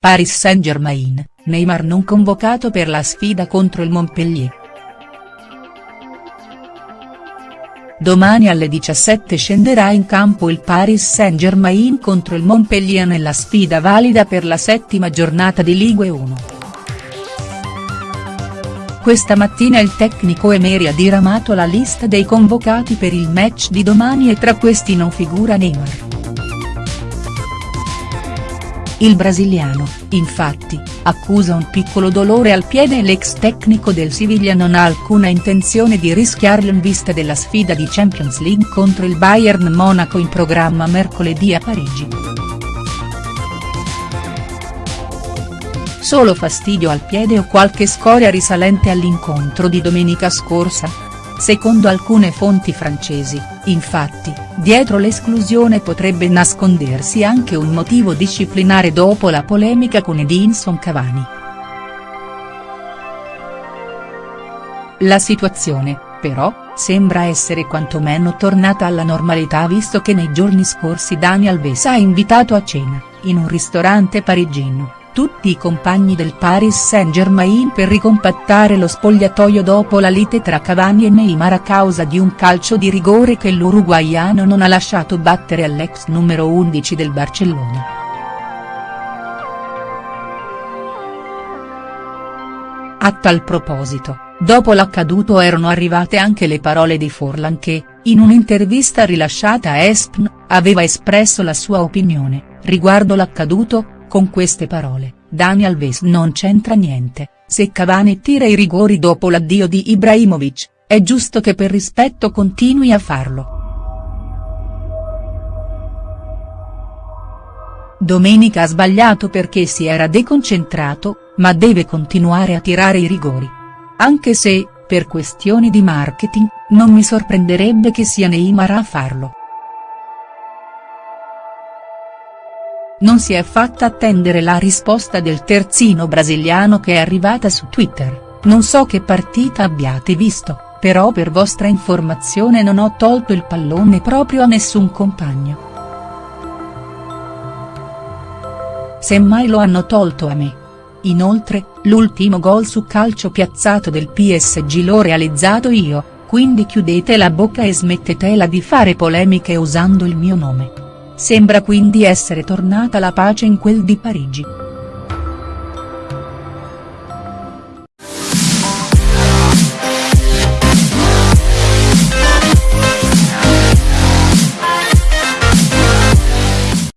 Paris Saint-Germain, Neymar non convocato per la sfida contro il Montpellier. Domani alle 17 scenderà in campo il Paris Saint-Germain contro il Montpellier nella sfida valida per la settima giornata di Ligue 1. Questa mattina il tecnico Emery ha diramato la lista dei convocati per il match di domani e tra questi non figura Neymar. Il brasiliano, infatti, accusa un piccolo dolore al piede e l'ex tecnico del Siviglia non ha alcuna intenzione di rischiarlo in vista della sfida di Champions League contro il Bayern Monaco in programma mercoledì a Parigi. Solo fastidio al piede o qualche scoria risalente all'incontro di domenica scorsa? Secondo alcune fonti francesi, infatti, dietro l'esclusione potrebbe nascondersi anche un motivo disciplinare dopo la polemica con Edinson Cavani. La situazione, però, sembra essere quantomeno tornata alla normalità visto che nei giorni scorsi Dani Alves ha invitato a cena, in un ristorante parigino tutti i compagni del Paris Saint-Germain per ricompattare lo spogliatoio dopo la lite tra Cavani e Neymar a causa di un calcio di rigore che l'uruguaiano non ha lasciato battere all'ex numero 11 del Barcellona. A tal proposito, dopo l'accaduto erano arrivate anche le parole di Forlan che, in un'intervista rilasciata a ESPN, aveva espresso la sua opinione, riguardo l'accaduto, con queste parole, Dani Alves non c'entra niente, se Cavani tira i rigori dopo l'addio di Ibrahimovic, è giusto che per rispetto continui a farlo. Domenica ha sbagliato perché si era deconcentrato, ma deve continuare a tirare i rigori. Anche se, per questioni di marketing, non mi sorprenderebbe che sia Neymar a farlo. Non si è fatta attendere la risposta del terzino brasiliano che è arrivata su Twitter, non so che partita abbiate visto, però per vostra informazione non ho tolto il pallone proprio a nessun compagno. Semmai lo hanno tolto a me. Inoltre, l'ultimo gol su calcio piazzato del PSG l'ho realizzato io, quindi chiudete la bocca e smettetela di fare polemiche usando il mio nome. Sembra quindi essere tornata la pace in quel di Parigi.